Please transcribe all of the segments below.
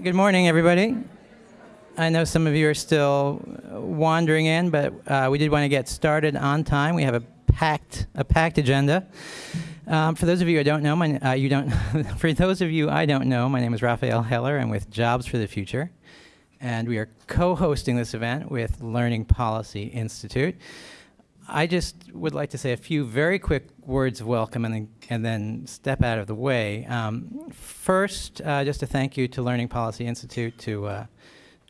Good morning, everybody. I know some of you are still wandering in, but uh, we did want to get started on time. We have a packed, a packed agenda. Um, for those of you I don't know, my, uh, you don't. for those of you I don't know, my name is Raphael Heller. I'm with Jobs for the Future, and we are co-hosting this event with Learning Policy Institute. I just would like to say a few very quick words of welcome and then, and then step out of the way. Um, first, uh, just a thank you to Learning Policy Institute, to uh,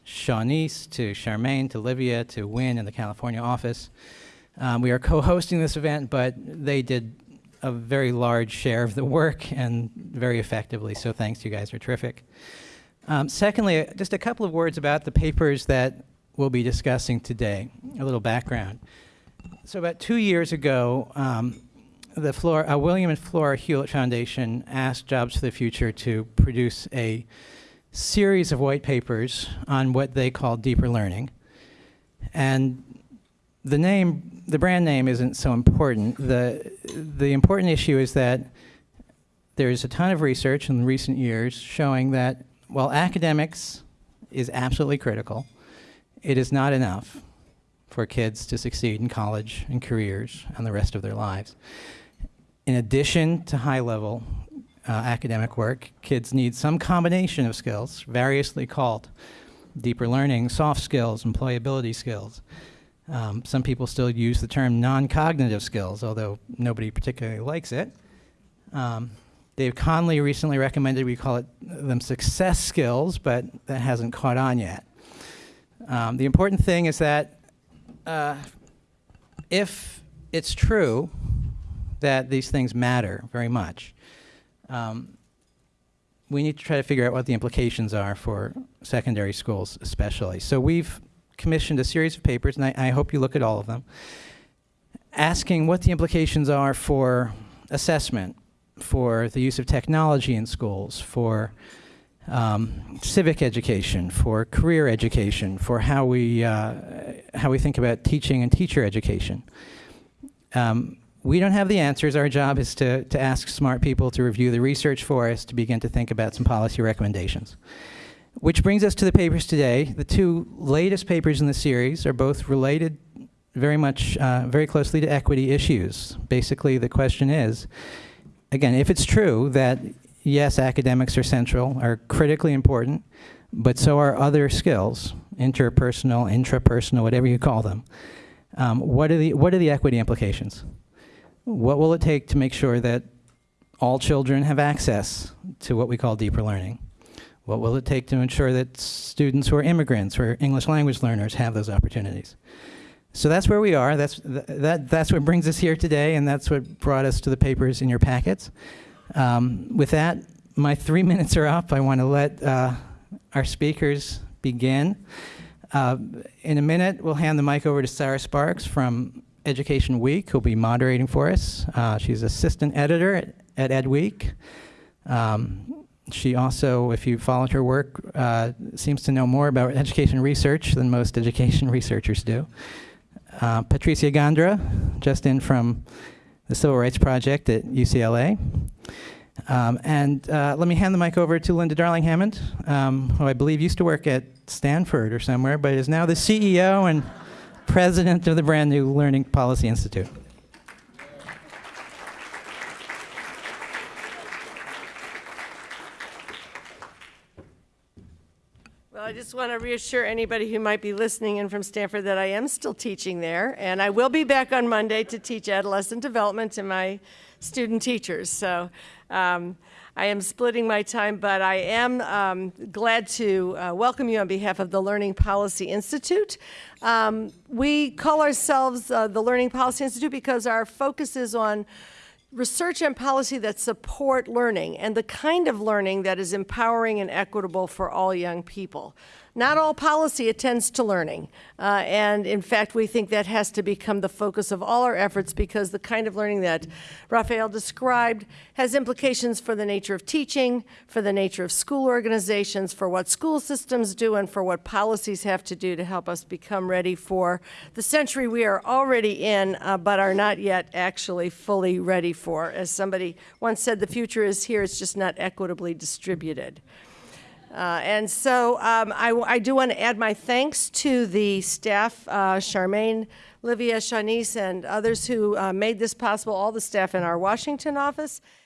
Shawnice, to Charmaine, to Livia, to Win in the California office. Um, we are co-hosting this event, but they did a very large share of the work and very effectively, so thanks, you guys are terrific. Um, secondly, just a couple of words about the papers that we'll be discussing today, a little background. So about two years ago, um, the Flora, uh, William and Flora Hewlett Foundation asked Jobs for the Future to produce a series of white papers on what they call deeper learning. And the name, the brand name isn't so important. The, the important issue is that there's a ton of research in recent years showing that while academics is absolutely critical, it is not enough for kids to succeed in college and careers and the rest of their lives. In addition to high-level uh, academic work, kids need some combination of skills, variously called deeper learning, soft skills, employability skills. Um, some people still use the term non-cognitive skills, although nobody particularly likes it. Um, Dave Conley recently recommended we call it them success skills, but that hasn't caught on yet. Um, the important thing is that uh, if it's true that these things matter very much, um, we need to try to figure out what the implications are for secondary schools especially. So we've commissioned a series of papers, and I, I hope you look at all of them, asking what the implications are for assessment, for the use of technology in schools, for um, civic education, for career education, for how we, uh, how we think about teaching and teacher education. Um, we don't have the answers. Our job is to, to ask smart people to review the research for us to begin to think about some policy recommendations. Which brings us to the papers today. The two latest papers in the series are both related very much, uh, very closely to equity issues. Basically, the question is, again, if it's true that yes, academics are central, are critically important, but so are other skills, interpersonal, intrapersonal, whatever you call them. Um, what, are the, what are the equity implications? What will it take to make sure that all children have access to what we call deeper learning? What will it take to ensure that students who are immigrants or English language learners have those opportunities? So that's where we are. That's, th that, that's what brings us here today, and that's what brought us to the papers in your packets. Um, with that, my three minutes are up. I want to let uh, our speakers begin. Uh, in a minute, we'll hand the mic over to Sarah Sparks from Education Week, who'll be moderating for us. Uh, she's assistant editor at, at Ed Week. Um, she also, if you followed her work, uh, seems to know more about education research than most education researchers do. Uh, Patricia Gándara, just in from the Civil Rights Project at UCLA. Um, and uh, let me hand the mic over to Linda Darling Hammond, um, who I believe used to work at Stanford or somewhere, but is now the CEO and president of the brand new Learning Policy Institute. I just want to reassure anybody who might be listening in from Stanford that I am still teaching there, and I will be back on Monday to teach adolescent development to my student teachers. So um, I am splitting my time, but I am um, glad to uh, welcome you on behalf of the Learning Policy Institute. Um, we call ourselves uh, the Learning Policy Institute because our focus is on research and policy that support learning and the kind of learning that is empowering and equitable for all young people. Not all policy attends to learning, uh, and in fact, we think that has to become the focus of all our efforts because the kind of learning that Raphael described has implications for the nature of teaching, for the nature of school organizations, for what school systems do, and for what policies have to do to help us become ready for the century we are already in, uh, but are not yet actually fully ready for. As somebody once said, the future is here, it's just not equitably distributed. Uh, and so um, I, I do want to add my thanks to the staff, uh, Charmaine, Livia, Shanice, and others who uh, made this possible, all the staff in our Washington office,